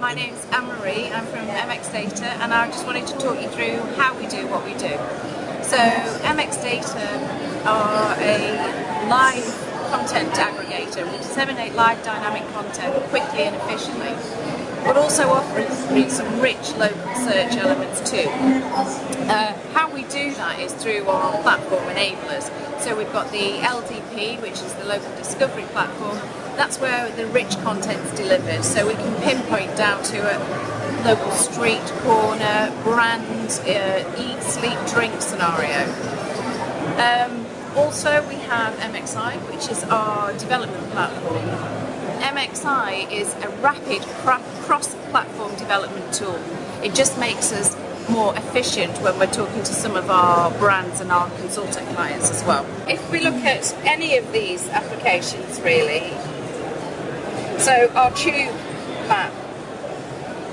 my name's Anne-Marie, I'm from MX Data and I just wanted to talk you through how we do what we do. So MX Data are a live content aggregator. We disseminate live dynamic content quickly and efficiently, but also offering some rich local search elements too. Uh, how we do that is through our platform enablers. So we've got the LDP, which is the local discovery platform. That's where the rich content is delivered. So we can pinpoint down to a local street, corner, brand, uh, eat, sleep, drink scenario. Um, also we have MXI, which is our development platform. MXI is a rapid cross-platform development tool. It just makes us more efficient when we're talking to some of our brands and our consultant clients as well. If we look at any of these applications really, so our tube map,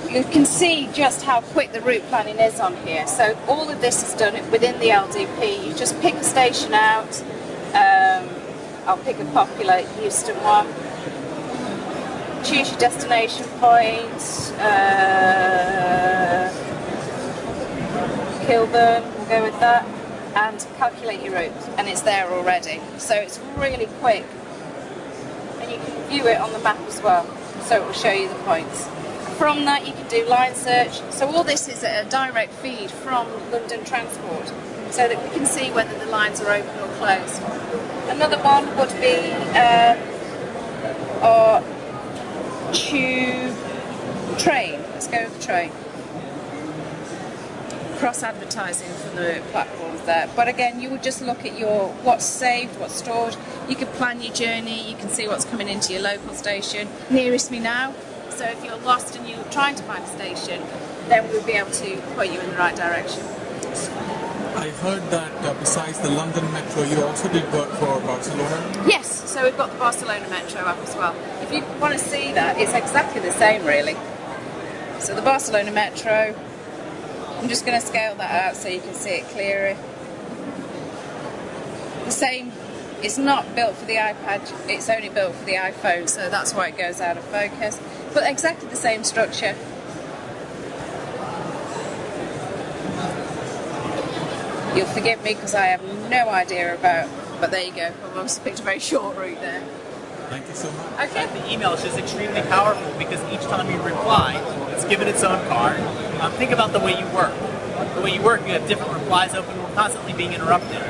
you can see just how quick the route planning is on here. So all of this is done within the LDP. You just pick a station out. Um, I'll pick a popular Euston one. Choose your destination point. Uh, Kilburn, we'll go with that. And calculate your route. And it's there already. So it's really quick. View it on the map as well. So it will show you the points. From that you can do line search. So all this is a direct feed from London Transport so that we can see whether the lines are open or closed. Another one would be um, our tube train. Let's go with the train. Cross advertising from the platforms there. But again, you would just look at your what's saved, what's stored. You can plan your journey, you can see what's coming into your local station. Nearest me now, so if you're lost and you're trying to find a station, then we'll be able to point you in the right direction. I heard that uh, besides the London Metro, you also did work for Barcelona? Yes, so we've got the Barcelona Metro up as well. If you want to see that, it's exactly the same really. So the Barcelona Metro, I'm just going to scale that out so you can see it clearer. The same it's not built for the iPad, it's only built for the iPhone, so that's why it goes out of focus. But exactly the same structure. You'll forgive me because I have no idea about, but there you go. I've obviously picked a very short route there. Thank you so much. Okay. The email is just extremely powerful because each time you reply, it's given its own card. Um, think about the way you work. The way you work, you have different replies open. We're constantly being interrupted,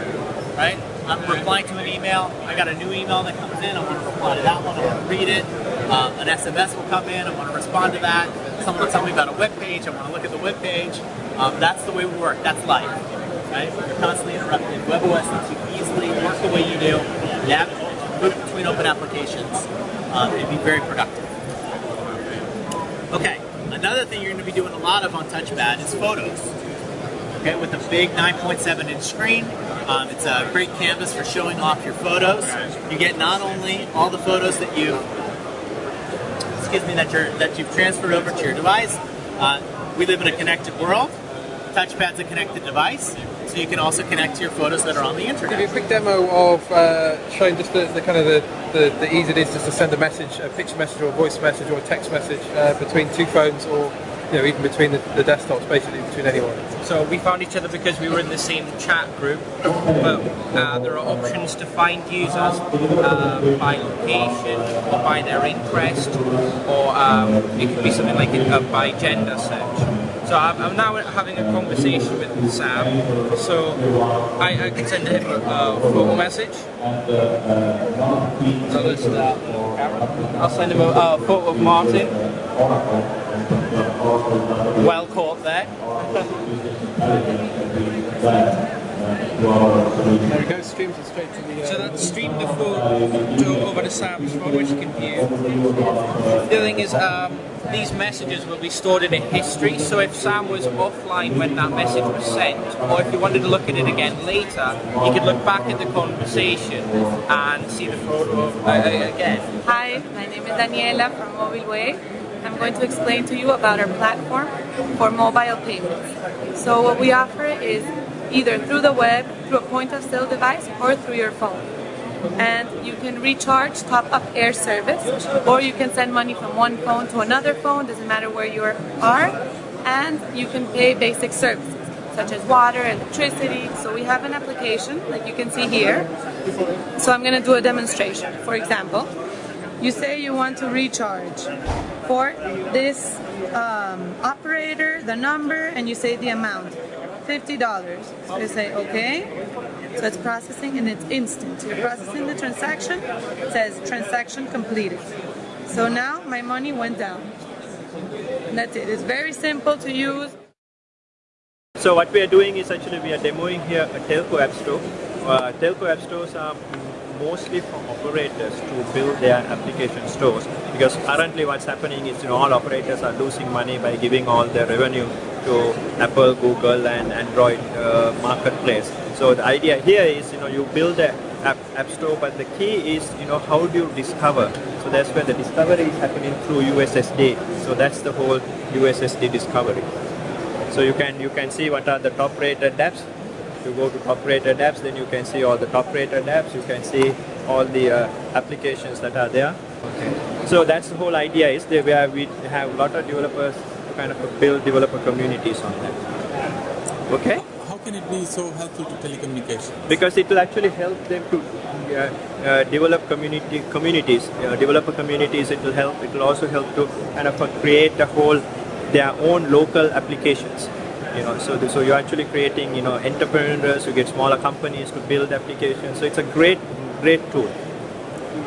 right? I'm replying to an email, I got a new email that comes in, I want to reply to that one, I want to read it. Um, an SMS will come in, I want to respond to that. Someone will tell me about a web page, I want to look at the web page. Um, that's the way we work, that's life. Right? You're constantly interrupted. WebOS lets you easily work the way you do, move between open applications, um, and be very productive. Okay, another thing you're going to be doing a lot of on TouchPad is photos. Okay, with a big 9.7 inch screen, um, it's a great canvas for showing off your photos. You get not only all the photos that you, excuse me, that you're that you've transferred over to your device. Uh, we live in a connected world. Touchpad's a connected device, so you can also connect to your photos that are on the internet. Give you a quick demo of uh, showing just the, the, kind of the, the, the ease it is just to send a message, a picture message or a voice message or a text message uh, between two phones or you know, even between the, the, desktops, basically between anyone. So we found each other because we were in the same chat group, but uh, there are options to find users uh, by location or by their interest, or um, it could be something like a, by gender search. So I'm, I'm, now having a conversation with Sam, so I, I can send him a photo message. So let's start. I'll send him a, a photo of Martin. Well caught there. there it goes, streams it straight to the... Uh, so that's streamed the photo over to Sam's phone, which you can view. The other thing is, um, these messages will be stored in a history, so if Sam was offline when that message was sent, or if you wanted to look at it again later, you could look back at the conversation and see the photo uh, again. Hi, my name is Daniela from MobileWay. I'm going to explain to you about our platform for mobile payments. So what we offer is either through the web, through a point of sale device, or through your phone. And you can recharge top up air service or you can send money from one phone to another phone, doesn't matter where you are, and you can pay basic services such as water, electricity. So we have an application like you can see here. So I'm going to do a demonstration. For example, you say you want to recharge for this um, operator, the number, and you say the amount. $50. So you say, okay. So it's processing and it's instant. You're processing the transaction. It says transaction completed. So now my money went down. And that's it. It's very simple to use. So what we are doing is actually we are demoing here a telco app store. Uh, telco app stores are mostly for operators to build their application stores because currently what's happening is you know all operators are losing money by giving all their revenue to Apple, Google and Android uh, marketplace. So the idea here is you know you build a app, app store but the key is you know how do you discover? So that's where the discovery is happening through USSD so that's the whole USSD discovery. So you can you can see what are the top rated apps. You go to top rated apps then you can see all the top rated apps. You can see all the uh, applications that are there. Okay. So that's the whole idea is that where we have a lot of developers to kind of build developer communities on that. Okay can it be so helpful to telecommunications? because it will actually help them to uh, uh, develop community communities. Uh, developer communities it will help it will also help to kind of uh, create a whole their own local applications you know. So the, so you're actually creating you know entrepreneurs who get smaller companies to build applications. So it's a great great tool.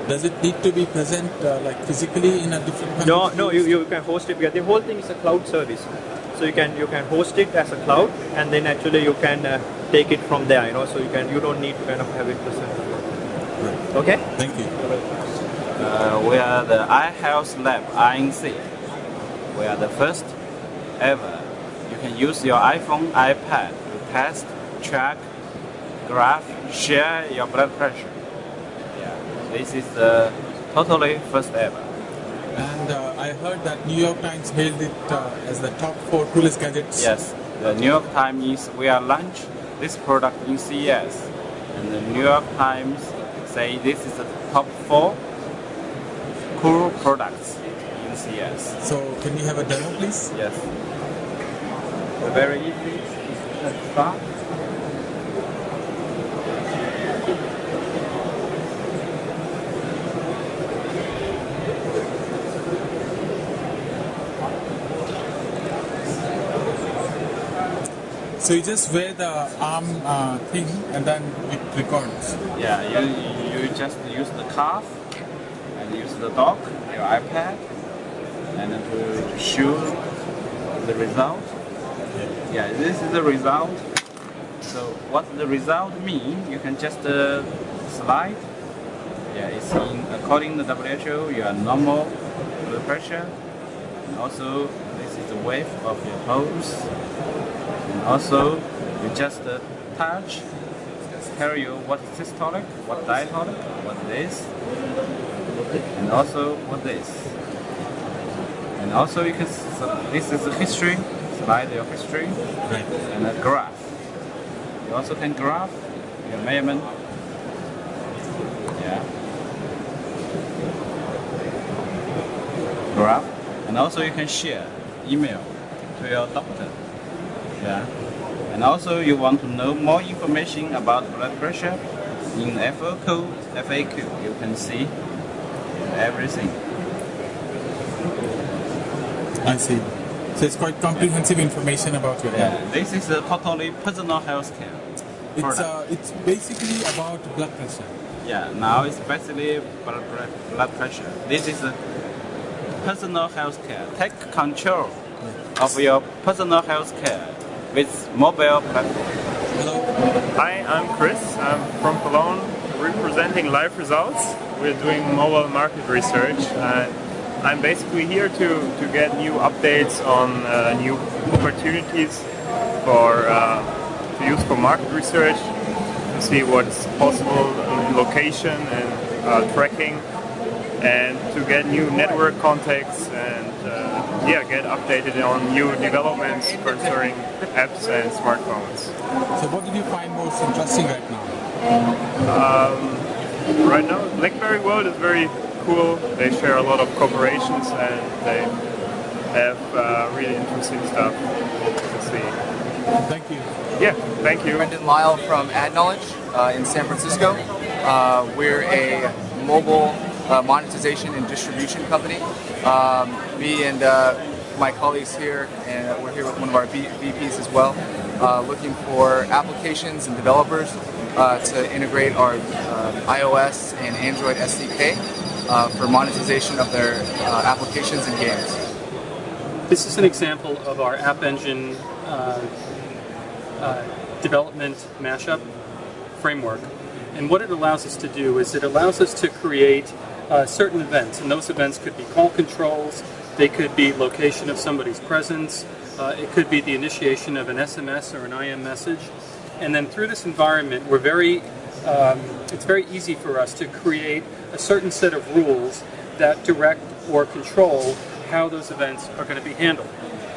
Does it need to be present uh, like physically in a different country? no no you, you can host it. Because the whole thing is a cloud service so you can you can host it as a cloud and then actually you can uh, take it from there you know so you can you don't need to kind of have it present Right. okay Thank you. Uh, we are the iHealth Lab INC. We are the first ever. You can use your iPhone, iPad to test, track, graph, share your blood pressure. Yeah, this is the totally first ever. And uh, I heard that New York Times hailed it uh, as the top four coolest gadgets. Yes, the New York Times is we are launch this product in CES, and the New York Times say this is the top four cool products in CES. So can we have a demo, please? Yes. Very easy. Start. So you just wear the arm uh, thing and then it records. Yeah, you, you just use the cuff and use the dock, your iPad, and then to, show the result. Yeah, this is the result. So what the result mean? You can just uh, slide. Yeah, it's in according to WHO, your normal blood pressure. And also, this is the wave of your pulse. Also, you just uh, touch, tell you what is systolic, what diastolic, what this, and also what this. And also, you can. So this is the history. Slide your history Right. and a graph. You also can graph your measurement. Yeah. Graph. And also you can share email to your doctor. Yeah. And also you want to know more information about blood pressure in FAQ, FAQ you can see everything. I see. So it's quite comprehensive information about your Yeah. health. This is a totally personal health care. It's uh, it's basically about blood pressure. Yeah, now it's basically blood, blood pressure. This is a personal health care. Take control of your personal health care with mobile platform. Hi, I'm Chris. I'm from Cologne, representing Life Results. We're doing mobile market research, and I'm basically here to, to get new updates on uh, new opportunities for uh, to use for market research, to see what's possible in location and uh, tracking, and to get new network contacts and uh, yeah, get updated on new developments concerning apps and smartphones. So what did you find most interesting right now? right now, BlackBerry World is very cool. They share a lot of corporations and they have uh, really interesting stuff to see. Thank you. Yeah, thank you. Brendan Lyle from AdKnowledge uh, in San Francisco. Uh, we're a mobile uh, monetization and distribution company. Um, me and uh, my colleagues here, and we're here with one of our VPs as well, uh, looking for applications and developers uh, to integrate our iOS and Android SDK for monetization of their applications and games. This is an example of our App Engine development mashup framework. And what it allows us to do is it allows us to create uh, certain events, and those events could be call controls, they could be location of somebody's presence, uh, it could be the initiation of an SMS or an IM message. And then through this environment, we're very, um, it's very easy for us to create a certain set of rules that direct or control how those events are going to be handled.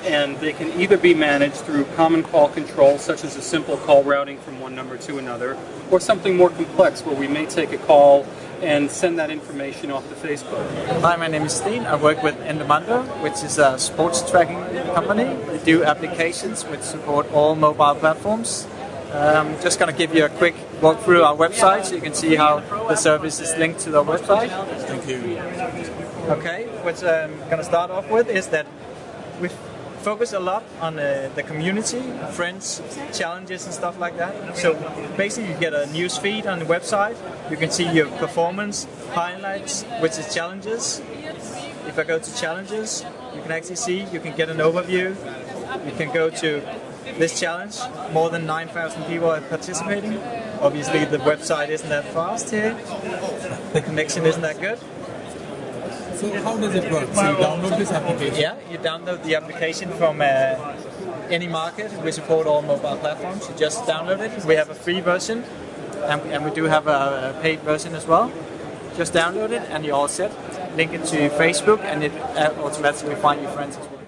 And they can either be managed through common call control, such as a simple call routing from one number to another, or something more complex where we may take a call and send that information off to Facebook. Hi, my name is Steen. I work with Endomondo, which is a sports tracking company. We do applications which support all mobile platforms. I'm just going to give you a quick walk through our website so you can see how the service is linked to the website. Thank you. Okay, what I'm going to start off with is that we focus a lot on uh, the community, friends, challenges and stuff like that. So basically you get a news feed on the website, you can see your performance, highlights, which is challenges. If I go to challenges, you can actually see, you can get an overview, you can go to this challenge, more than 9,000 people are participating. Obviously the website isn't that fast here, the connection isn't that good. So how does it work? So you download this application? Yeah, you download the application from uh, any market. We support all mobile platforms. You just download it. We have a free version, and, and we do have a, a paid version as well. Just download it, and you're all set. Link it to Facebook, and it uh, automatically find your friends as well.